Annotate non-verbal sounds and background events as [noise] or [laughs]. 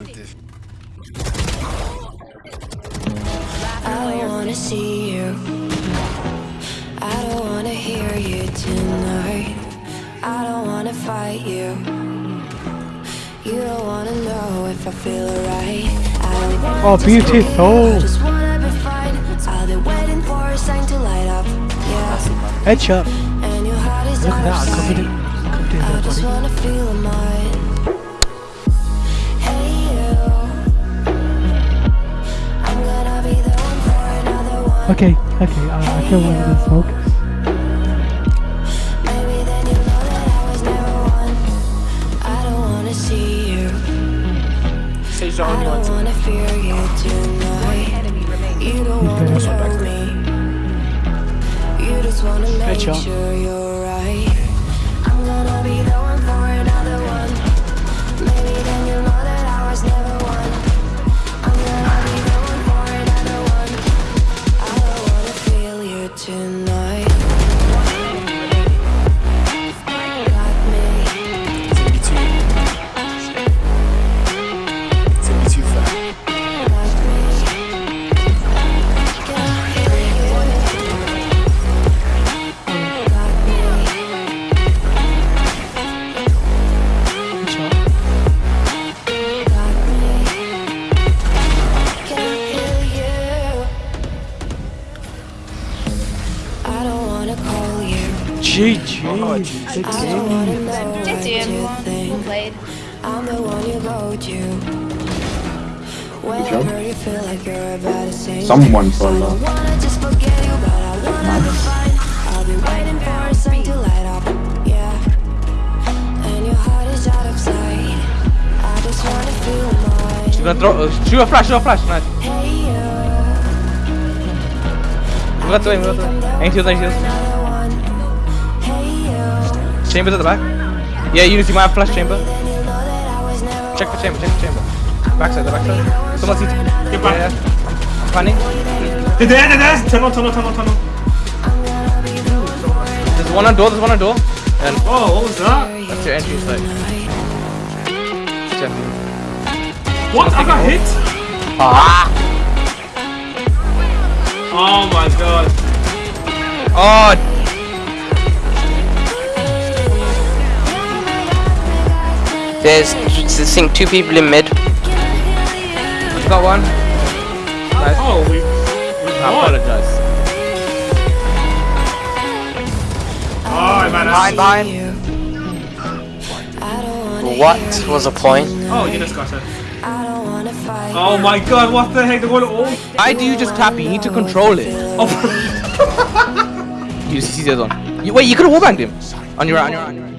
I don't wanna see you. I don't wanna hear you tonight. I don't wanna fight you. You don't wanna know if I feel alright. I don't want Oh, to beautiful. stay. I just wanna be fine. I've waiting for a sign to light up. Yeah. Headshot. And your heart is Look at that, I covered it. I just wanna feel mine. Okay, okay, uh, I feel one of the focus. Maybe then you know that I was never one. I don't wanna see you. Sage I only don't wants wanna fear you tonight. You don't wanna He's me. You just wanna make sure you're right. Think. played? I'm the one you go to. You. Someone for love. I'll waiting for to light up. And your heart is out of sight. I just wanna. She's gonna throw. Uh, shoot a flash, shoot a flash. Nice. We got to aim. Ain't heals, ain't one. Chambers at the back. Yeah, Unity might have flash chamber. Then you know that I was never Check for chamber, check for chamber. Backside, the backside. Someone sees. Get back. Yeah, yeah. Planning. They're there, they're there. Tunnel, tunnel, tunnel, tunnel. There's one on door, there's one on door. And Oh, what was that? that's your entry site. Check. What? I got hit? Ah! Oh my god. Oh! There's, I think, two people in mid. Got one. Nice. Oh, we. we I won. apologize. Oh, man. Behind, behind. I don't What was the point? Oh, you just got it. I don't wanna fight. Oh my god, what the heck? They're going all. Why do you just tap it? You need to control it. Oh. [laughs] You see the other one. You, wait, you could have wallbanged him. On your right, on your right, on your right.